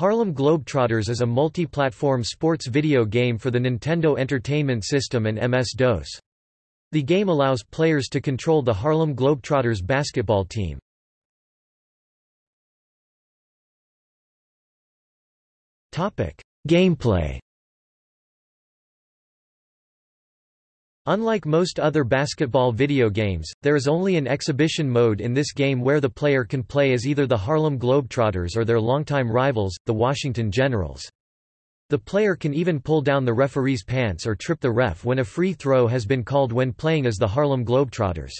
Harlem Globetrotters is a multi-platform sports video game for the Nintendo Entertainment System and MS-DOS. The game allows players to control the Harlem Globetrotters basketball team. Gameplay Unlike most other basketball video games, there is only an exhibition mode in this game where the player can play as either the Harlem Globetrotters or their longtime rivals, the Washington Generals. The player can even pull down the referee's pants or trip the ref when a free throw has been called when playing as the Harlem Globetrotters.